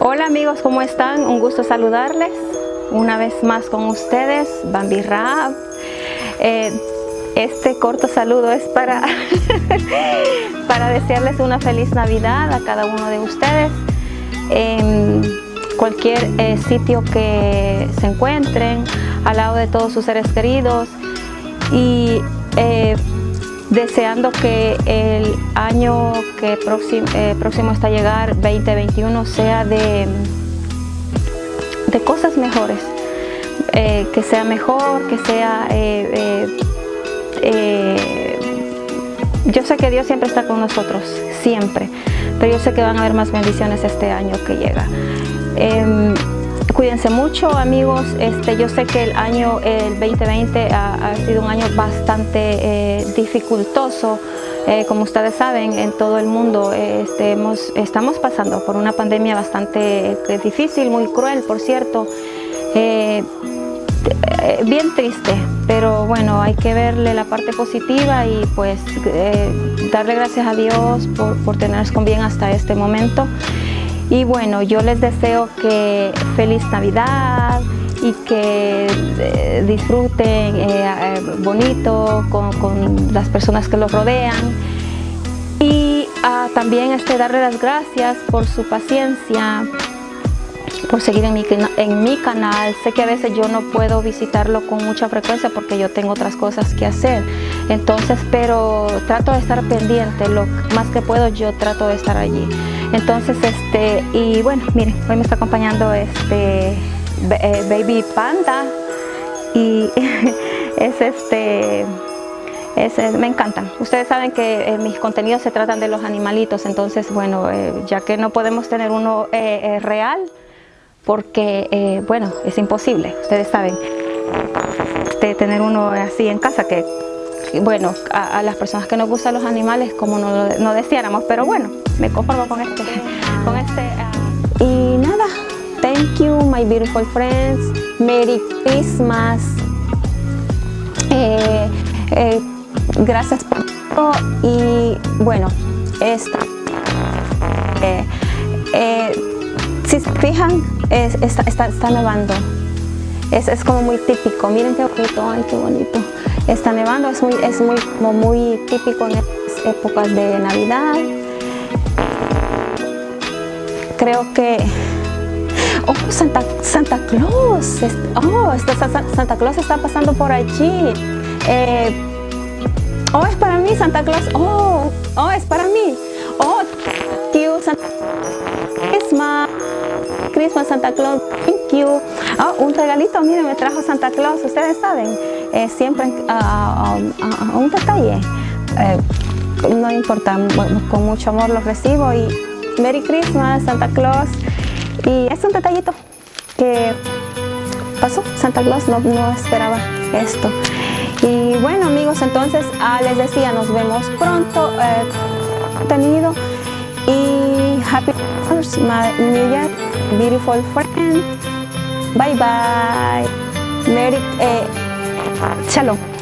Hola amigos, ¿cómo están? Un gusto saludarles una vez más con ustedes, Bambi Rap. Eh, este corto saludo es para, para desearles una feliz Navidad a cada uno de ustedes. En cualquier eh, sitio que se encuentren, al lado de todos sus seres queridos y eh, deseando que el año que próximo, eh, próximo está a llegar, 2021, sea de, de cosas mejores, eh, que sea mejor, que sea... Eh, yo sé que Dios siempre está con nosotros, siempre, pero yo sé que van a haber más bendiciones este año que llega. Cuídense mucho amigos, este, yo sé que el año el 2020 ha, sido un año bastante eh, dificultoso, eh, como ustedes saben en todo el mundo este, estamos pasando por una pandemia bastante eh, difícil, muy cruel por cierto, bien triste, pero bueno, hay que verle la parte positiva y pues darle gracias a Dios por, por tenernos con bien hasta este momento. Y bueno, yo les deseo que feliz Navidad y que eh, disfruten eh, eh, bonito con, las personas que los rodean. Y ah, también este, darle las gracias por su paciencia, por seguir en mi, en mi canal. Sé que a veces yo no puedo visitarlo con mucha frecuencia porque yo tengo otras cosas que hacer. Entonces, pero trato de estar pendiente, lo más que puedo yo trato de estar allí. Entonces, este, y bueno, miren, hoy me está acompañando este eh, Baby Panda y es este, me encantan. Ustedes saben que eh, mis contenidos se tratan de los animalitos, entonces bueno, eh, ya que no podemos tener uno real, porque bueno, es imposible, ustedes saben, de tener uno así en casa que bueno, a, las personas que nos gustan los animales como no, no deseáramos, pero bueno, me conformo con este. Con este uh, y nada, thank you my beautiful friends, Merry Christmas, eh, eh, gracias por todo y bueno, esta, eh, si se fijan, está, está, nevando. Es, es, como muy típico, miren qué bonito, ay qué bonito. Está nevando, es muy, es muy, como muy típico en estas épocas de Navidad. Creo que... ¡Oh, Santa, Santa Claus! ¡Oh, Santa Claus está pasando por allí! Eh, ¡Oh, es para mí Santa Claus! ¡Oh, oh es para mí! ¡Oh, you, Santa Christmas! Christmas, Santa Claus, thank you. Oh, un regalito, miren, me trajo Santa Claus, ustedes saben, eh, siempre uh, un detalle. Eh, no importa, con mucho amor los recibo y Merry Christmas, Santa Claus. Y es un detallito que pasó, Santa Claus no, no esperaba esto. Y bueno amigos, entonces ah, les decía, nos vemos pronto, eh, contenido y Happy New Year, beautiful friend. Bye bye. Merry, eh, shalom.